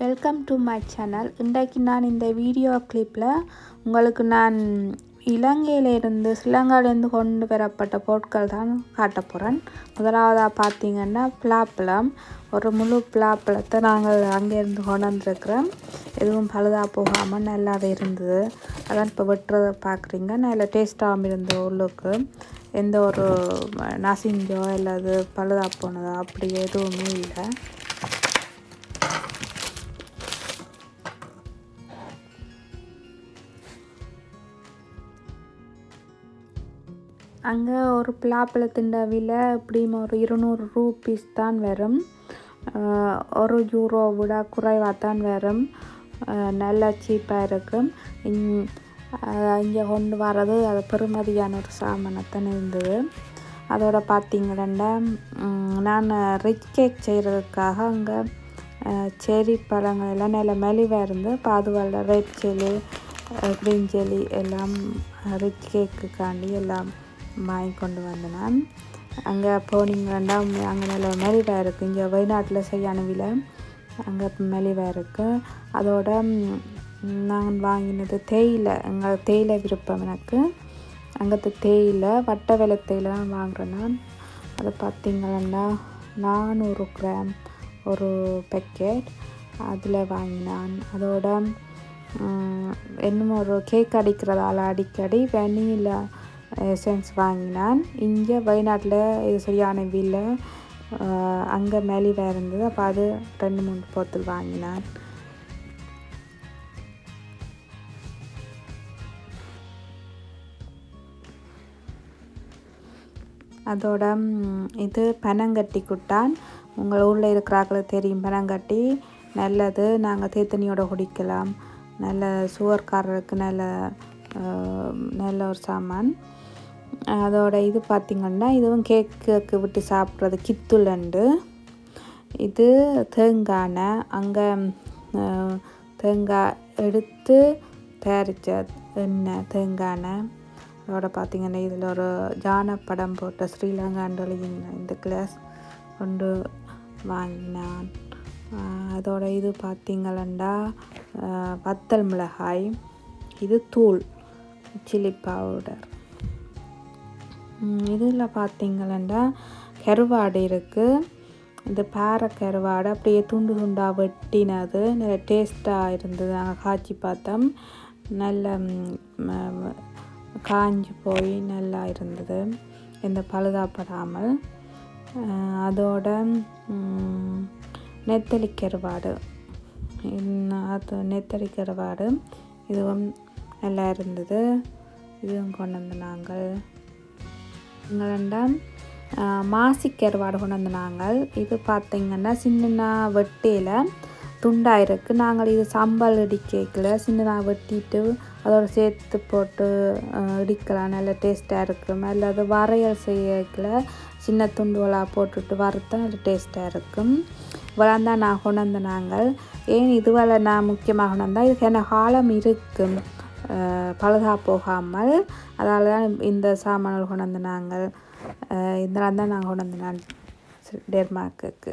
Welcome to my channel இன்றைக்கு நான் இந்த வீடியோ கிளிப்பில் உங்களுக்கு நான் இலங்கையிலிருந்து ஸ்ரீலங்காவிலேருந்து கொண்டு வரப்பட்ட பொருட்கள் தான் காட்ட போகிறேன் முதலாவதாக பார்த்தீங்கன்னா பிளாப்பழம். ஒரு முழு பிளாப்பழத்தை நாங்கள் அங்கேருந்து கொண்டு எதுவும் பழுதாக போகாமல் நல்லாவே இருந்தது. அதான் இப்போ வெட்டுறதை பார்க்குறீங்க. நல்ல டேஸ்ட்டாகவும் இருந்தது உள்ளுக்கு. எந்த ஒரு நசிஞ்சோ இல்லாது பழுதாக போனதோ அப்படி எதுவுமே இல்லை. அங்கே ஒரு பலாப்பழத்தின் விலை எப்படியும் ஒரு இருநூறு ரூபீஸ் தான் வரும். ஒரு யூரோ விட குறைவாக தான் வரும். நல்லா சீப்பாக இருக்கும். இங்கே கொண்டு வர்றது அது பெருமதியான ஒரு சாமானத்தான் இருந்தது. அதோட பார்த்தீங்கன்னா நான் ரிச் கேக் செய்கிறதுக்காக அங்கே செரி பழங்கள் எல்லாம் நல்ல மெலிவாக இருந்து இப்போ ரெட் செல்லி க்ரீன் செல்லி எல்லாம் ரிச் கேக்குக்காண்டி எல்லாம் வாங்கி கொண்டு வந்தேன். நான் அங்கே போனீங்கன்னா அங்கே நல்ல மெலிவாக இருக்குது இங்கே வெளிநாட்டில் செய்யான அங்கே மெலிவாக இருக்குது அதோட நான் வாங்கினது தேயிலை. அங்கே தேயிலை விருப்பம் எனக்கு. அங்கே தேயிலை வட்ட வெலை தேயிலை தான் வாங்குறேன். நான் அதை நானூறு கிராம் ஒரு பேக்கெட் அதில் வாங்கினான். அதோட இன்னும் ஒரு கேக் அடிக்கிறதால அடிக்கடி வெனிலா எசன்ஸ் வாங்கினான். இங்கே வெளிநாட்டில் இது சரியான விலை. அங்கே மெலிவாக இருந்தது. அப்போ அது ரெண்டு மூணு போத்தல் வாங்கினான். அதோட இது பனங்கட்டி குட்டான். உங்கள் ஊரில் இருக்கிறாக்களுக்கு தெரியும் பனங்கட்டி. நல்லது. நாங்கள் தேத்தனியோட குடிக்கலாம். நல்ல சுகர்காரருக்கு நல்ல நல்ல ஒரு சாமான். அதோட இது பார்த்திங்கன்னா இதுவும் கேக்கு விட்டு சாப்பிட்றது கித்துலண்டு இது தேங்காய் அங்கே தேங்காய் எடுத்து தயாரித்த எண்ணெய் தேங்காய் அதோட பார்த்திங்கன்னா இதில் ஒரு ஜான படம் போட்ட ஸ்ரீலங்காண்டு இந்த கிளாஸ் கொண்டு வாங்கினான். அதோட இது பார்த்திங்களா வத்தல் மிளகாய். இது தூள் சில்லி பவுடர் இதில் பார்த்திங்கன்னா கருவாடு இருக்குது இந்த பாறை கருவாடு அப்படியே துண்டு துண்டாக வெட்டினது. நல்ல டேஸ்ட்டாக இருந்தது. நாங்கள் காய்ச்சி பார்த்தோம். நல்ல காஞ்சி போய் நல்லா இருந்தது. எந்த பழுதாப்படாமல். அதோட நெத்தலி கருவாடு. அது நெத்தலி கருவாடு. இதுவும் நல்லா இருந்தது. இதுவும் கொண்டு வந்து நாங்கள் எங்களெண்டாம் மாசி கருவாடு கொண்டு வந்து இது பார்த்திங்கன்னா சின்ன வெட்டியில் துண்டாக இருக்குது நாங்கள் இது சம்பல் இடிக்கல சின்னதாக வெட்டிட்டு அதோட சேர்த்து போட்டு இடிக்கலாம். நல்ல டேஸ்ட்டாக இருக்கும். அல்லது வரையல் செய்யல சின்ன துண்டுகளாக போட்டுட்டு வறுத்தா அது டேஸ்ட்டாக இருக்கும். இவ்வளோ தான் நான் கொண்டு நாங்கள். ஏன் இதுவரை நான் முக்கியமாக கொண்டு வந்தால் இதுக்கு என்ன காலம் இருக்கும் பழுதா போகாமல் அதால் தான் இந்த சாமான்கள் கொண்டு வந்து நாங்கள் இதெல்லாம் தான் நாங்கள் கொண்டு வந்து நான் டெர்மாக்குக்கு